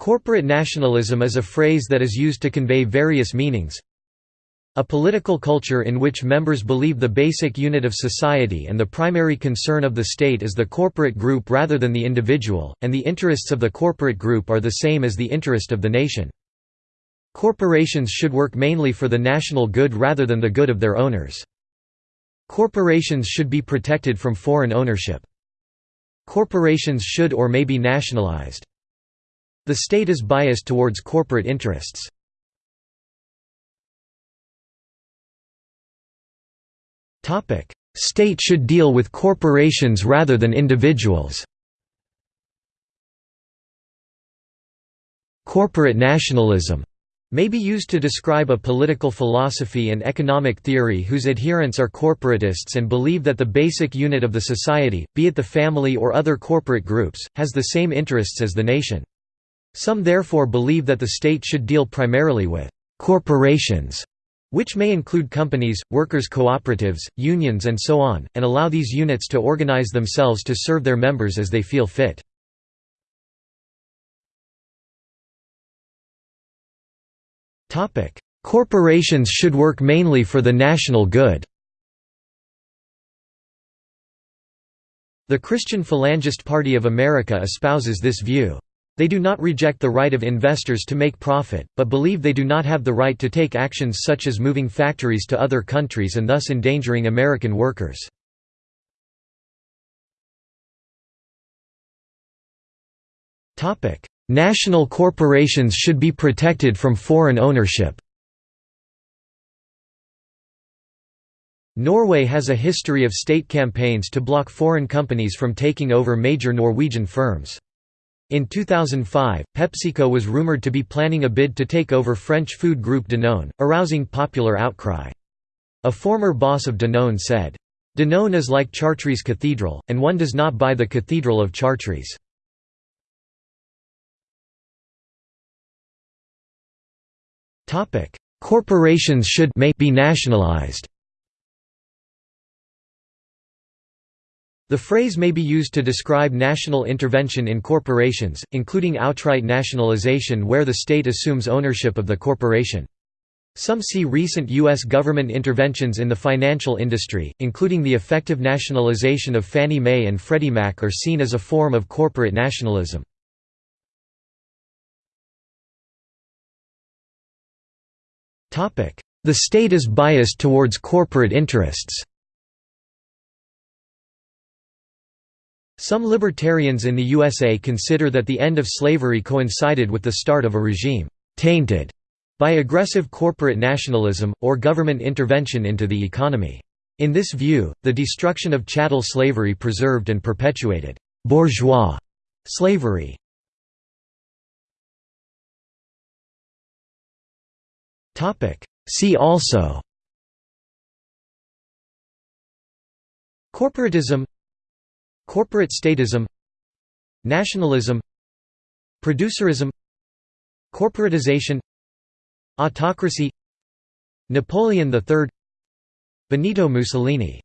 Corporate nationalism is a phrase that is used to convey various meanings. A political culture in which members believe the basic unit of society and the primary concern of the state is the corporate group rather than the individual, and the interests of the corporate group are the same as the interest of the nation. Corporations should work mainly for the national good rather than the good of their owners. Corporations should be protected from foreign ownership. Corporations should or may be nationalized. The state is biased towards corporate interests. State should deal with corporations rather than individuals. Corporate nationalism may be used to describe a political philosophy and economic theory whose adherents are corporatists and believe that the basic unit of the society, be it the family or other corporate groups, has the same interests as the nation. Some therefore believe that the state should deal primarily with «corporations», which may include companies, workers' cooperatives, unions and so on, and allow these units to organize themselves to serve their members as they feel fit. Corporations should work mainly for the national good The Christian Phalangist Party of America espouses this view. They do not reject the right of investors to make profit, but believe they do not have the right to take actions such as moving factories to other countries and thus endangering American workers. National corporations should be protected from foreign ownership Norway has a history of state campaigns to block foreign companies from taking over major Norwegian firms. In 2005, PepsiCo was rumored to be planning a bid to take over French food group Danone, arousing popular outcry. A former boss of Danone said, Danone is like Chartres Cathedral, and one does not buy the Cathedral of Chartres. Corporations should may be nationalized The phrase may be used to describe national intervention in corporations, including outright nationalization where the state assumes ownership of the corporation. Some see recent U.S. government interventions in the financial industry, including the effective nationalization of Fannie Mae and Freddie Mac are seen as a form of corporate nationalism. The state is biased towards corporate interests Some libertarians in the USA consider that the end of slavery coincided with the start of a regime «tainted» by aggressive corporate nationalism, or government intervention into the economy. In this view, the destruction of chattel slavery preserved and perpetuated «bourgeois» slavery. See also Corporatism Corporate statism Nationalism Producerism Corporatization Autocracy Napoleon III Benito Mussolini